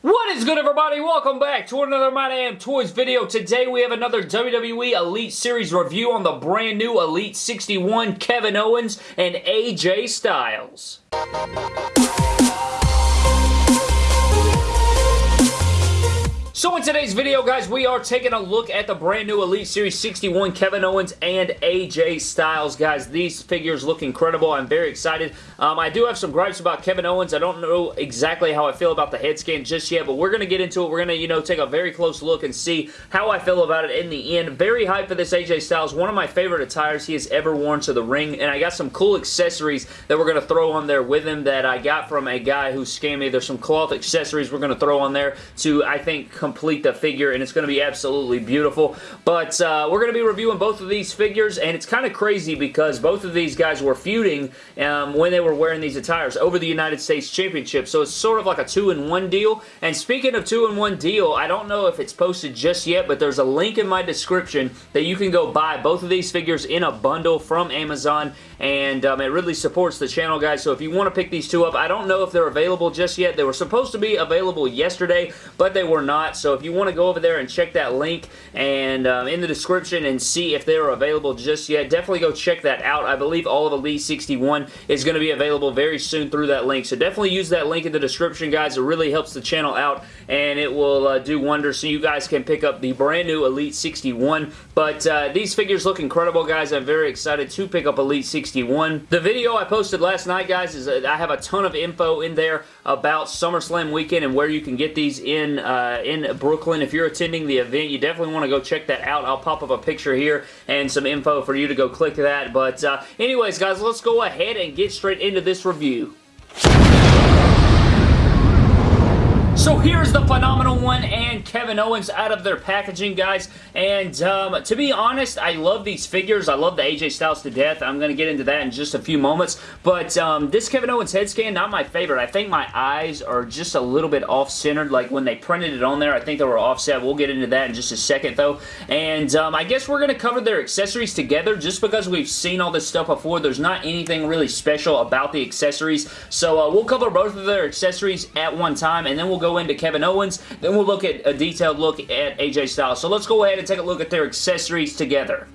What is good everybody? Welcome back to another My Damn Toys video. Today we have another WWE Elite Series review on the brand new Elite 61 Kevin Owens and AJ Styles. So in today's video, guys, we are taking a look at the brand new Elite Series 61 Kevin Owens and AJ Styles. Guys, these figures look incredible. I'm very excited. Um, I do have some gripes about Kevin Owens. I don't know exactly how I feel about the head scan just yet, but we're going to get into it. We're going to, you know, take a very close look and see how I feel about it in the end. Very hyped for this AJ Styles. One of my favorite attires he has ever worn to the ring, and I got some cool accessories that we're going to throw on there with him that I got from a guy who scammed me. There's some cloth accessories we're going to throw on there to, I think, complete the figure, and it's going to be absolutely beautiful. But uh, we're going to be reviewing both of these figures, and it's kind of crazy because both of these guys were feuding um, when they were wearing these attires over the United States Championship, so it's sort of like a two-in-one deal. And speaking of two-in-one deal, I don't know if it's posted just yet, but there's a link in my description that you can go buy both of these figures in a bundle from Amazon, and um, it really supports the channel, guys, so if you want to pick these two up, I don't know if they're available just yet. They were supposed to be available yesterday, but they were not, so if you want to go over there and check that link and um, in the description and see if they're available just yet, definitely go check that out. I believe all of the Elite 61 is going to be available very soon through that link, so definitely use that link in the description, guys. It really helps the channel out, and it will uh, do wonders so you guys can pick up the brand new Elite 61, but uh, these figures look incredible, guys. I'm very excited to pick up Elite 61. The video I posted last night, guys, is uh, I have a ton of info in there about SummerSlam weekend and where you can get these in, uh, in Brooklyn. If you're attending the event, you definitely want to go check that out. I'll pop up a picture here and some info for you to go click that. But uh, anyways, guys, let's go ahead and get straight into this review. So here's the Phenomenal One and Kevin Owens out of their packaging, guys. And um, to be honest, I love these figures. I love the AJ Styles to death. I'm going to get into that in just a few moments. But um, this Kevin Owens head scan, not my favorite. I think my eyes are just a little bit off-centered. Like when they printed it on there, I think they were offset. We'll get into that in just a second, though. And um, I guess we're going to cover their accessories together just because we've seen all this stuff before. There's not anything really special about the accessories. So uh, we'll cover both of their accessories at one time, and then we'll go into Kevin Owens. Then we'll look at a detailed look at AJ Styles. So let's go ahead and take a look at their accessories together.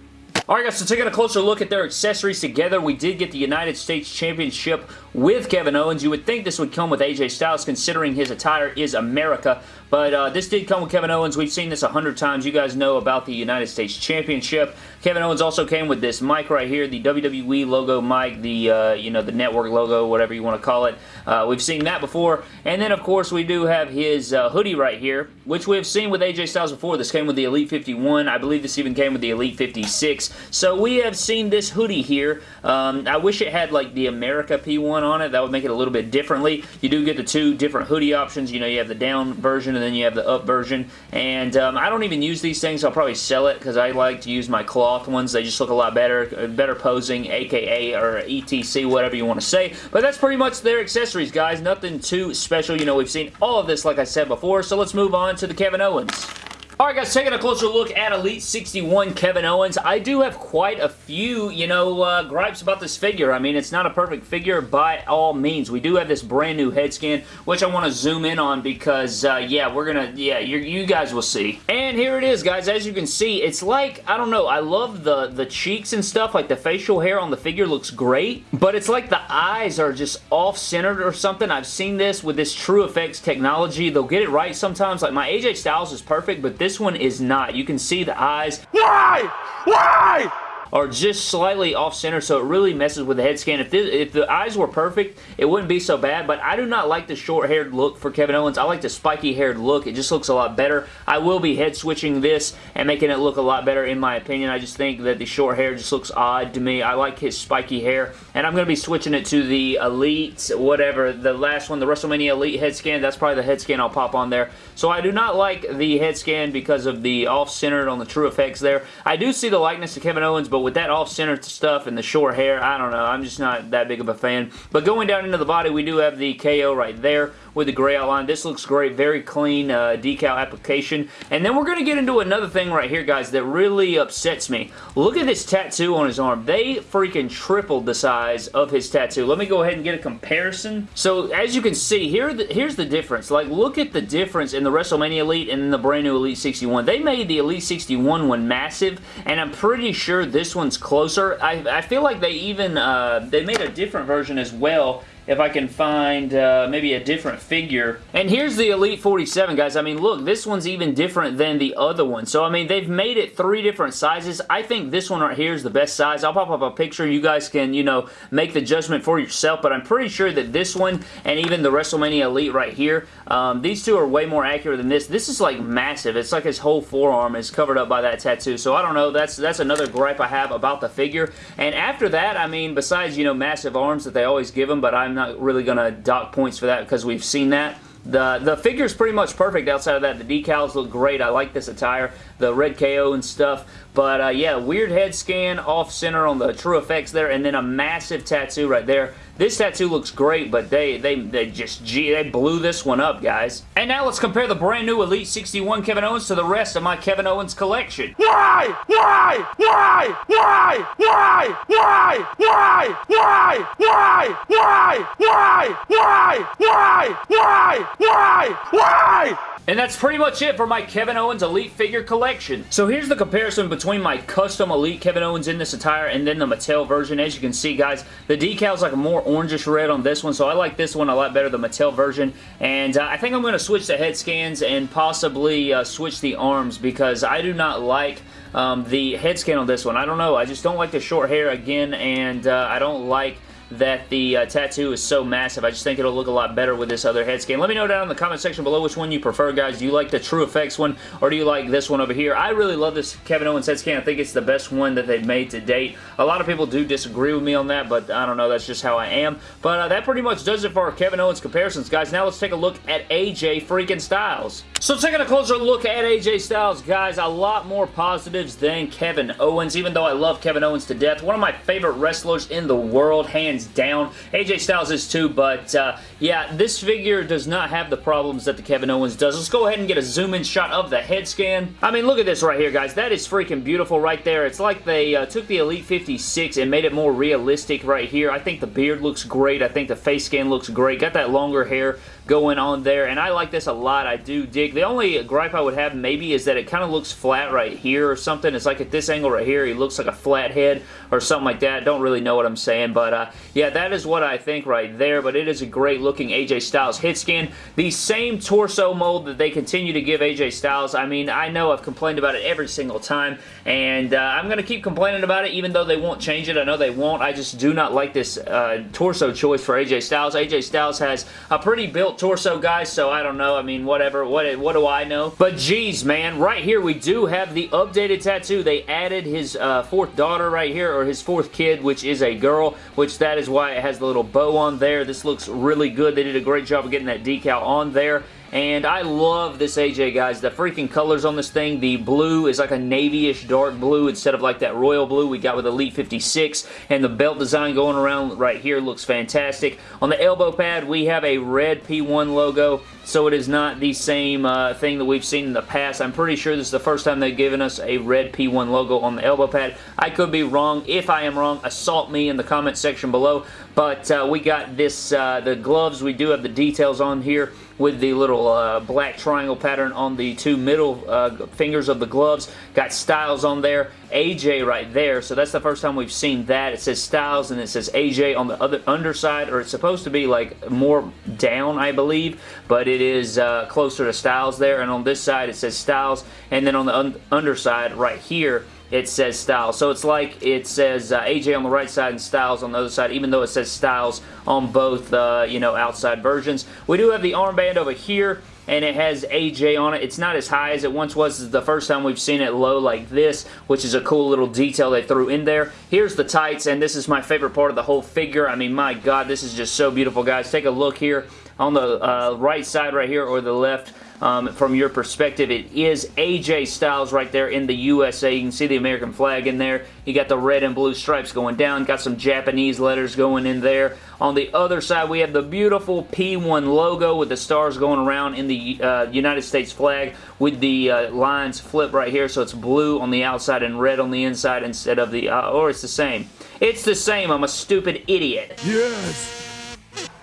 Alright guys, so taking a closer look at their accessories together, we did get the United States Championship with Kevin Owens. You would think this would come with AJ Styles considering his attire is America, but uh, this did come with Kevin Owens. We've seen this a hundred times. You guys know about the United States Championship. Kevin Owens also came with this mic right here, the WWE logo mic, the, uh, you know, the network logo, whatever you want to call it. Uh, we've seen that before. And then, of course, we do have his uh, hoodie right here, which we've seen with AJ Styles before. This came with the Elite 51. I believe this even came with the Elite 56. So we have seen this hoodie here. Um, I wish it had like the America P1 on it. That would make it a little bit differently. You do get the two different hoodie options. You know, you have the down version then you have the up version. And um, I don't even use these things. I'll probably sell it because I like to use my cloth ones. They just look a lot better. Better posing, aka or ETC, whatever you want to say. But that's pretty much their accessories, guys. Nothing too special. You know, we've seen all of this, like I said before. So let's move on to the Kevin Owens. Alright guys, taking a closer look at Elite 61 Kevin Owens. I do have quite a few, you know, uh, gripes about this figure. I mean, it's not a perfect figure by all means. We do have this brand new head scan, which I want to zoom in on because, uh, yeah, we're gonna, yeah, you guys will see. And here it is, guys. As you can see, it's like, I don't know, I love the, the cheeks and stuff. Like, the facial hair on the figure looks great, but it's like the eyes are just off-centered or something. I've seen this with this True Effects technology. They'll get it right sometimes. Like, my AJ Styles is perfect, but this one is not. You can see the eyes. Why? Why? Are just slightly off-center, so it really messes with the head scan. If, this, if the eyes were perfect, it wouldn't be so bad, but I do not like the short-haired look for Kevin Owens. I like the spiky-haired look. It just looks a lot better. I will be head-switching this and making it look a lot better in my opinion. I just think that the short hair just looks odd to me. I like his spiky hair, and I'm going to be switching it to the Elite, whatever, the last one, the WrestleMania Elite head scan. That's probably the head scan I'll pop on there. So I do not like the head scan because of the off-centered on the true effects there. I do see the likeness to Kevin Owens, but with that off-center stuff and the short hair, I don't know. I'm just not that big of a fan. But going down into the body, we do have the KO right there. With the gray outline. This looks great. Very clean uh, decal application. And then we're going to get into another thing right here, guys, that really upsets me. Look at this tattoo on his arm. They freaking tripled the size of his tattoo. Let me go ahead and get a comparison. So, as you can see, here the, here's the difference. Like, look at the difference in the WrestleMania Elite and the brand new Elite 61. They made the Elite 61 one massive, and I'm pretty sure this one's closer. I, I feel like they even, uh, they made a different version as well if I can find uh, maybe a different figure. And here's the Elite 47, guys. I mean, look, this one's even different than the other one. So, I mean, they've made it three different sizes. I think this one right here is the best size. I'll pop up a picture. You guys can, you know, make the judgment for yourself, but I'm pretty sure that this one and even the WrestleMania Elite right here, um, these two are way more accurate than this. This is, like, massive. It's like his whole forearm is covered up by that tattoo. So, I don't know. That's, that's another gripe I have about the figure. And after that, I mean, besides, you know, massive arms that they always give him, but I'm I'm not really going to dock points for that because we've seen that. The, the figure's pretty much perfect outside of that. The decals look great. I like this attire. The red KO and stuff. But uh, yeah, weird head scan off center on the true effects there and then a massive tattoo right there. This tattoo looks great, but they they they just gee, they blew this one up, guys. And now let's compare the brand new Elite 61 Kevin Owens to the rest of my Kevin Owens collection. Why? Why? Why? Why? Why? Why? Why? Why? Why? Why? Why? Why? Why? Why? Why? Why? And that's pretty much it for my Kevin Owens Elite figure collection. So here's the comparison between my custom Elite Kevin Owens in this attire and then the Mattel version. As you can see, guys, the decal's like a more orangish red on this one, so I like this one a lot better, the Mattel version. And uh, I think I'm going to switch the head scans and possibly uh, switch the arms because I do not like um, the head scan on this one. I don't know. I just don't like the short hair again, and uh, I don't like that the uh, tattoo is so massive. I just think it'll look a lot better with this other head scan. Let me know down in the comment section below which one you prefer, guys. Do you like the True Effects one, or do you like this one over here? I really love this Kevin Owens head scan. I think it's the best one that they've made to date. A lot of people do disagree with me on that, but I don't know. That's just how I am. But uh, that pretty much does it for our Kevin Owens comparisons, guys. Now let's take a look at AJ freaking Styles. So taking a closer look at AJ Styles, guys, a lot more positives than Kevin Owens, even though I love Kevin Owens to death. One of my favorite wrestlers in the world, hands down. AJ Styles is too, but uh, yeah, this figure does not have the problems that the Kevin Owens does. Let's go ahead and get a zoom-in shot of the head scan. I mean, look at this right here, guys. That is freaking beautiful right there. It's like they uh, took the Elite 56 and made it more realistic right here. I think the beard looks great. I think the face scan looks great. Got that longer hair going on there, and I like this a lot. I do dig. The only gripe I would have maybe is that it kind of looks flat right here or something. It's like at this angle right here, he looks like a flat head or something like that. Don't really know what I'm saying, but uh, yeah, that is what I think right there, but it is a great looking AJ Styles head scan. The same torso mold that they continue to give AJ Styles. I mean, I know I've complained about it every single time, and uh, I'm going to keep complaining about it even though they won't change it. I know they won't. I just do not like this uh, torso choice for AJ Styles. AJ Styles has a pretty built torso, guys, so I don't know. I mean, whatever. What, what do I know? But geez, man, right here we do have the updated tattoo. They added his uh, fourth daughter right here, or his fourth kid, which is a girl, which that is why it has the little bow on there. This looks really good. They did a great job of getting that decal on there. And I love this AJ, guys. The freaking colors on this thing. The blue is like a navy-ish dark blue instead of like that royal blue we got with Elite 56. And the belt design going around right here looks fantastic. On the elbow pad, we have a red P1 logo. So it is not the same uh, thing that we've seen in the past. I'm pretty sure this is the first time they've given us a red P1 logo on the elbow pad. I could be wrong. If I am wrong, assault me in the comment section below. But uh, we got this, uh, the gloves. We do have the details on here with the little uh, black triangle pattern on the two middle uh, fingers of the gloves. Got Styles on there. AJ right there. So that's the first time we've seen that. It says Styles and it says AJ on the other underside, or it's supposed to be like more down, I believe, but it is uh, closer to Styles there. And on this side, it says Styles, and then on the un underside right here, it says Styles. So it's like it says uh, AJ on the right side and Styles on the other side, even though it says Styles on both, uh, you know, outside versions. We do have the armband over here and it has AJ on it. It's not as high as it once was. This is the first time we've seen it low like this, which is a cool little detail they threw in there. Here's the tights, and this is my favorite part of the whole figure. I mean, my God, this is just so beautiful, guys. Take a look here on the uh, right side right here or the left um, from your perspective. It is AJ Styles right there in the USA. You can see the American flag in there. You got the red and blue stripes going down. Got some Japanese letters going in there. On the other side, we have the beautiful P1 logo with the stars going around in the uh, United States flag with the uh, lines flip right here. So it's blue on the outside and red on the inside instead of the, uh, or it's the same. It's the same. I'm a stupid idiot. Yes.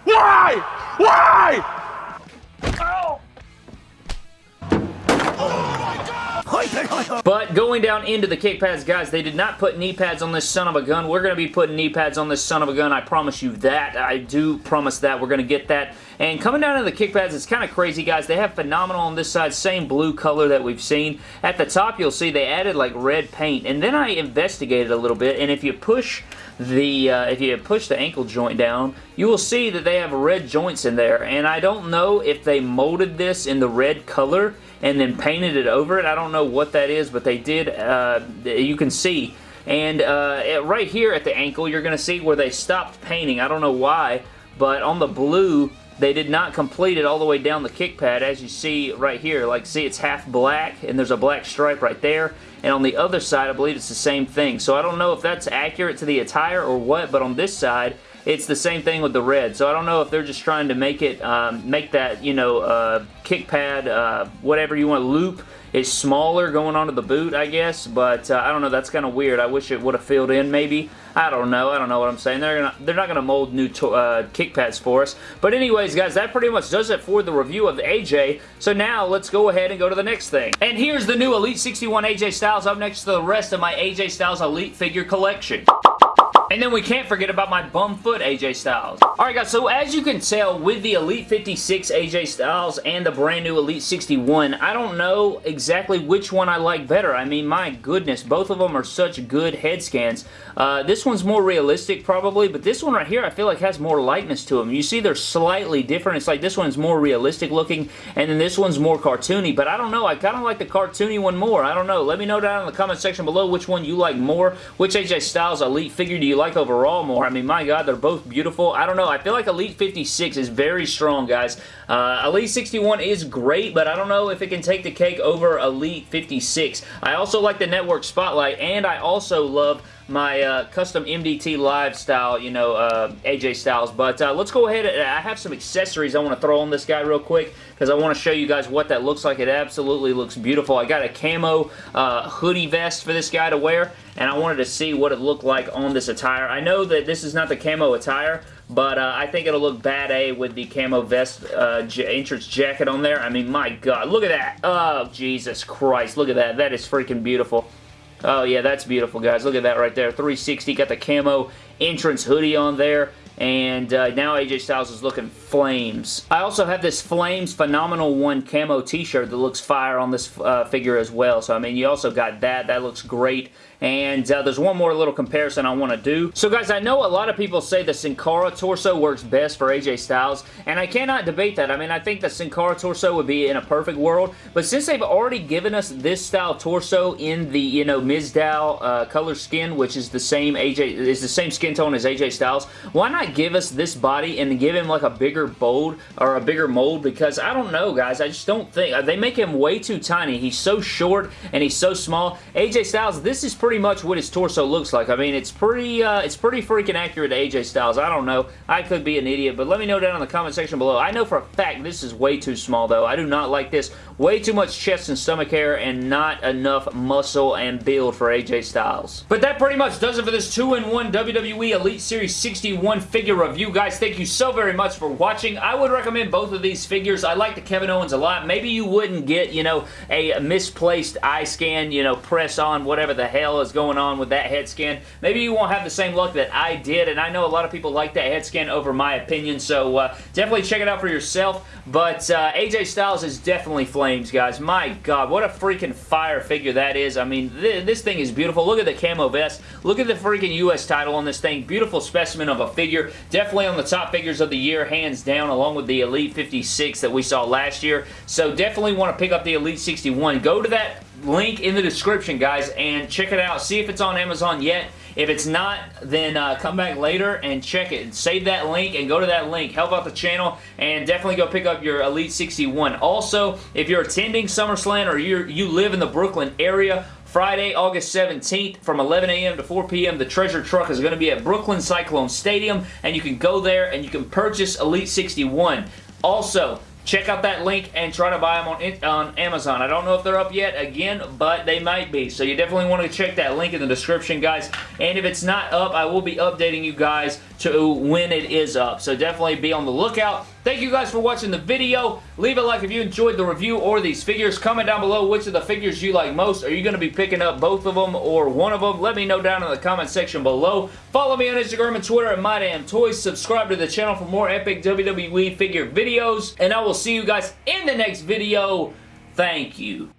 Why? Why? But going down into the kick pads, guys, they did not put knee pads on this son of a gun. We're going to be putting knee pads on this son of a gun. I promise you that. I do promise that. We're going to get that. And coming down to the kick pads, it's kind of crazy, guys. They have Phenomenal on this side, same blue color that we've seen. At the top, you'll see they added like red paint. And then I investigated a little bit, and if you push the uh, if you push the ankle joint down, you will see that they have red joints in there. And I don't know if they molded this in the red color and then painted it over it. I don't know what that is, but they did. Uh, you can see. And uh, right here at the ankle, you're going to see where they stopped painting. I don't know why, but on the blue, they did not complete it all the way down the kick pad, as you see right here. Like, see, it's half black, and there's a black stripe right there. And on the other side, I believe it's the same thing. So I don't know if that's accurate to the attire or what, but on this side, it's the same thing with the red. So I don't know if they're just trying to make it, um, make that, you know, uh, kick pad, uh, whatever you want, loop is smaller going onto the boot, I guess. But uh, I don't know, that's kind of weird. I wish it would have filled in maybe. I don't know. I don't know what I'm saying. They're gonna, they're not going to mold new uh, kick pads for us. But anyways, guys, that pretty much does it for the review of the AJ. So now let's go ahead and go to the next thing. And here's the new Elite 61 AJ Styles up next to the rest of my AJ Styles Elite figure collection. And then we can't forget about my bum foot AJ Styles. Alright guys, so as you can tell with the Elite 56 AJ Styles and the brand new Elite 61, I don't know exactly which one I like better. I mean, my goodness, both of them are such good head scans. Uh, this one's more realistic probably, but this one right here I feel like has more likeness to them. You see they're slightly different. It's like this one's more realistic looking, and then this one's more cartoony, but I don't know. I kind of like the cartoony one more. I don't know. Let me know down in the comment section below which one you like more. Which AJ Styles Elite figure do you like overall more. I mean, my God, they're both beautiful. I don't know. I feel like Elite 56 is very strong, guys. Uh, Elite 61 is great, but I don't know if it can take the cake over Elite 56. I also like the Network Spotlight, and I also love my uh, custom MDT Live style, you know, uh, AJ Styles. But uh, let's go ahead. I have some accessories I want to throw on this guy real quick because I want to show you guys what that looks like. It absolutely looks beautiful. I got a camo uh, hoodie vest for this guy to wear, and I wanted to see what it looked like on this attire. I know that this is not the camo attire, but uh, I think it'll look bad A with the camo vest uh, entrance jacket on there. I mean, my God, look at that. Oh, Jesus Christ, look at that. That is freaking beautiful. Oh, yeah, that's beautiful, guys. Look at that right there. 360, got the camo entrance hoodie on there and uh, now AJ Styles is looking flames. I also have this Flames Phenomenal 1 camo t-shirt that looks fire on this uh, figure as well. So, I mean, you also got that. That looks great. And uh, there's one more little comparison I want to do. So, guys, I know a lot of people say the Sin Cara torso works best for AJ Styles, and I cannot debate that. I mean, I think the Sin Cara torso would be in a perfect world, but since they've already given us this style torso in the, you know, Mizdow uh, color skin, which is the same AJ, is the same skin tone as AJ Styles, why not give us this body and give him like a bigger bold or a bigger mold because I don't know guys I just don't think uh, they make him way too tiny he's so short and he's so small AJ Styles this is pretty much what his torso looks like I mean it's pretty uh, it's pretty freaking accurate to AJ Styles I don't know I could be an idiot but let me know down in the comment section below I know for a fact this is way too small though I do not like this way too much chest and stomach hair and not enough muscle and build for AJ Styles but that pretty much does it for this 2-in-1 WWE Elite Series 61 figure figure review. Guys, thank you so very much for watching. I would recommend both of these figures. I like the Kevin Owens a lot. Maybe you wouldn't get, you know, a misplaced eye scan, you know, press on, whatever the hell is going on with that head scan. Maybe you won't have the same luck that I did, and I know a lot of people like that head scan over my opinion, so uh, definitely check it out for yourself. But uh, AJ Styles is definitely flames, guys. My God, what a freaking fire figure that is. I mean, th this thing is beautiful. Look at the camo vest. Look at the freaking U.S. title on this thing. Beautiful specimen of a figure. figure. Definitely on the top figures of the year, hands down, along with the Elite 56 that we saw last year. So definitely want to pick up the Elite 61. Go to that link in the description, guys, and check it out. See if it's on Amazon yet. If it's not, then uh, come back later and check it. Save that link and go to that link. Help out the channel and definitely go pick up your Elite 61. Also, if you're attending SummerSlam or you you live in the Brooklyn area, Friday, August 17th from 11 a.m. to 4 p.m. The treasure truck is going to be at Brooklyn Cyclone Stadium and you can go there and you can purchase Elite 61. Also, check out that link and try to buy them on, on Amazon. I don't know if they're up yet, again, but they might be. So you definitely want to check that link in the description, guys. And if it's not up, I will be updating you guys to when it is up. So definitely be on the lookout. Thank you guys for watching the video. Leave a like if you enjoyed the review or these figures. Comment down below which of the figures you like most. Are you going to be picking up both of them or one of them? Let me know down in the comment section below. Follow me on Instagram and Twitter at MyDamnToys. Subscribe to the channel for more epic WWE figure videos. And I will see you guys in the next video. Thank you.